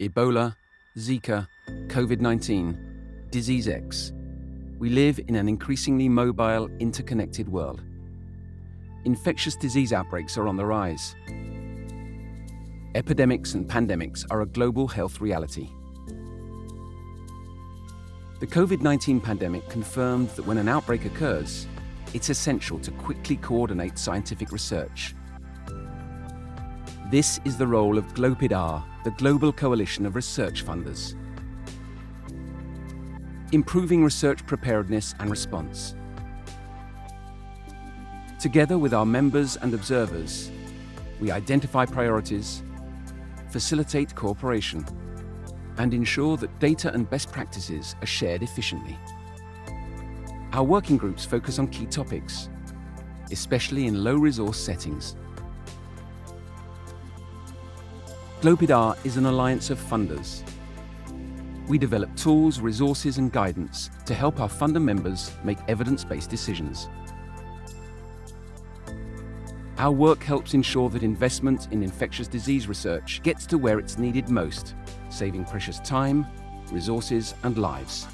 Ebola, Zika, COVID-19, Disease X. We live in an increasingly mobile, interconnected world. Infectious disease outbreaks are on the rise. Epidemics and pandemics are a global health reality. The COVID-19 pandemic confirmed that when an outbreak occurs, it's essential to quickly coordinate scientific research. This is the role of GLOPID-R, the Global Coalition of Research Funders. Improving research preparedness and response. Together with our members and observers, we identify priorities, facilitate cooperation, and ensure that data and best practices are shared efficiently. Our working groups focus on key topics, especially in low-resource settings. GLOPID-R is an alliance of funders. We develop tools, resources and guidance to help our funder members make evidence-based decisions. Our work helps ensure that investment in infectious disease research gets to where it's needed most, saving precious time, resources and lives.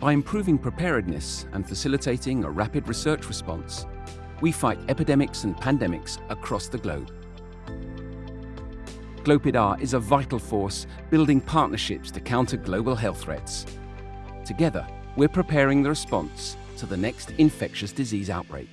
By improving preparedness and facilitating a rapid research response, we fight epidemics and pandemics across the globe. GLOPID-R is a vital force building partnerships to counter global health threats. Together, we're preparing the response to the next infectious disease outbreak.